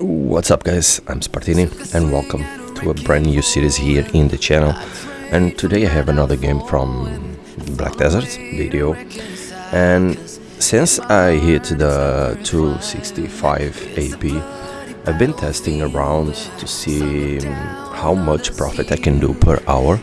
What's up guys, I'm Spartini and welcome to a brand new series here in the channel. And today I have another game from Black Desert video. And since I hit the 265 AP I've been testing around to see how much profit I can do per hour.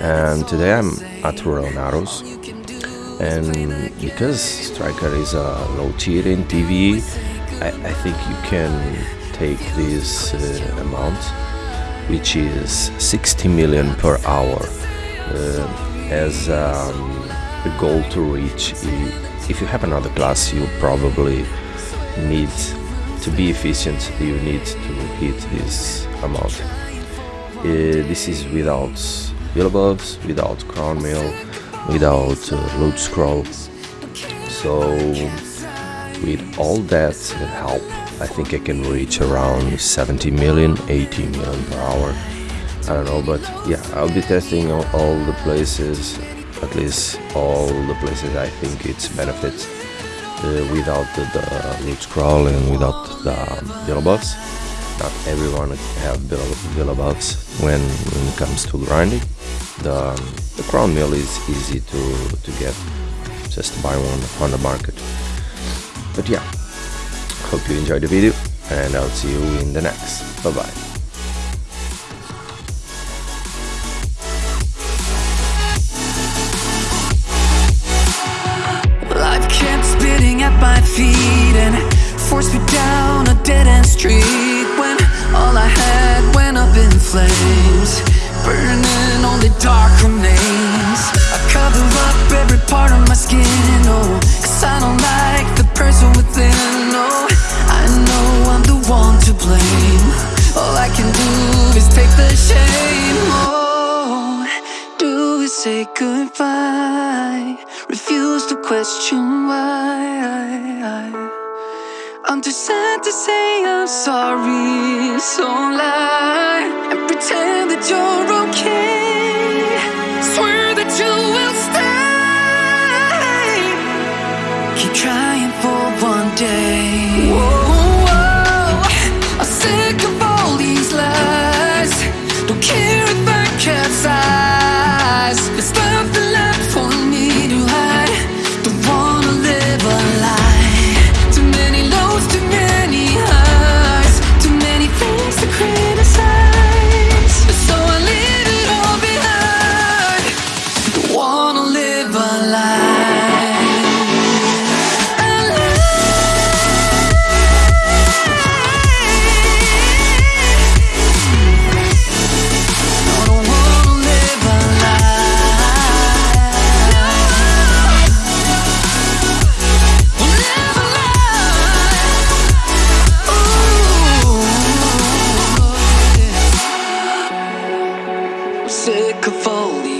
And today I'm at Royal Narrows. And because Striker is a low tier in PvE I, I think you can take this uh, amount which is 60 million per hour uh, as um, a goal to reach. If you have another class you probably need to be efficient you need to hit this amount. Uh, this is without builds, without Cron meal without uh, loot scroll. So with all that help. I think I can reach around 70 million 80 million per hour. I don't know but yeah I'll be testing all, the places at least all the places I think it's benefits uh, without the, the loot scroll and without the build not everyone have build when, when it comes to grinding. The, the Cron meal is easy to, to get. Just buy one on the market but yeah, hope you enjoyed the video and I'll see you in the next. Bye bye. Forced me down a dead-end street when all I had went up in flames burning dark remains I cover up every part of my skin, oh Cause I don't like say goodbye? Refuse to question why I'm too sad to say I'm sorry, so lie And pretend that you're okay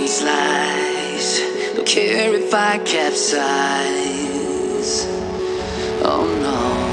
lies. Don't care if I capsize. Oh no.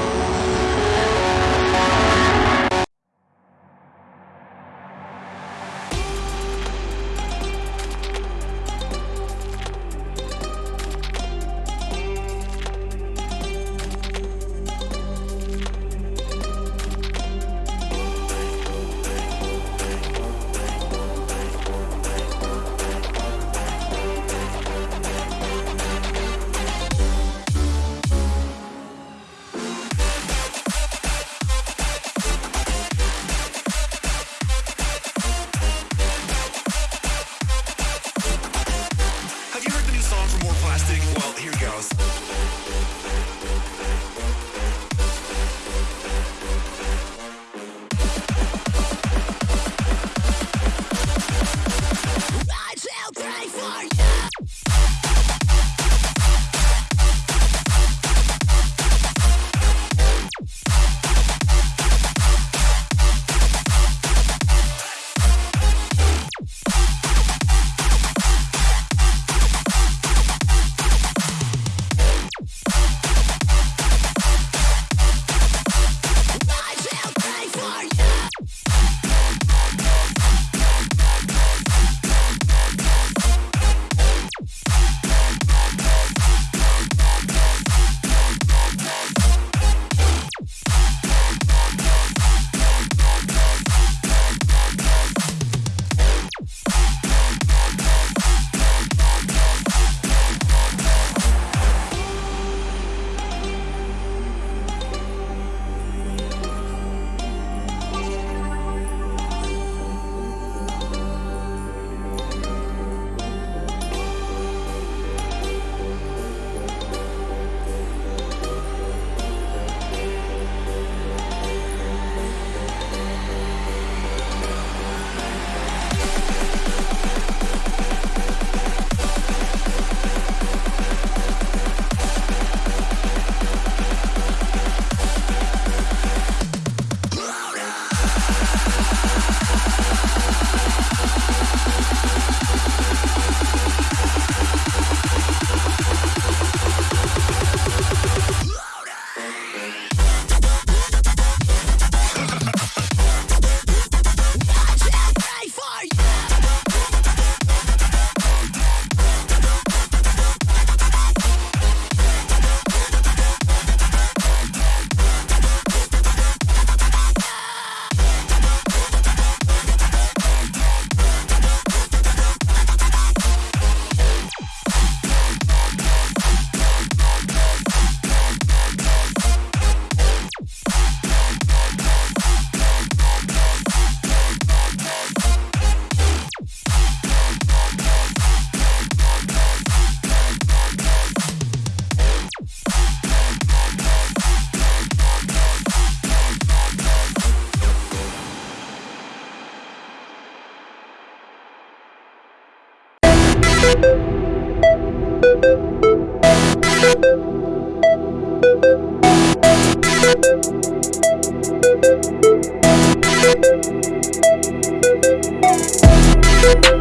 We'll be right back.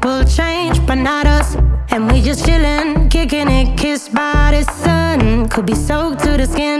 People change, but not us. And we just chillin', kicking it, kissed by the sun. Could be soaked to the skin.